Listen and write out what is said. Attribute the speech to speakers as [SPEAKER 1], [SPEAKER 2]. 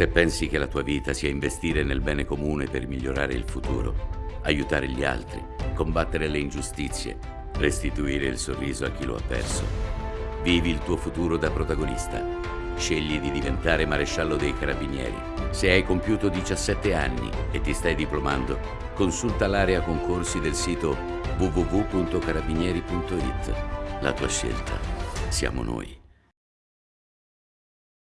[SPEAKER 1] Se pensi che la tua vita sia investire nel bene comune per migliorare il futuro, aiutare gli altri, combattere le ingiustizie, restituire il sorriso a chi lo ha perso, vivi il tuo futuro da protagonista. Scegli di diventare maresciallo dei carabinieri. Se hai compiuto 17 anni e ti stai diplomando, consulta l'area concorsi del sito www.carabinieri.it. La tua scelta siamo noi.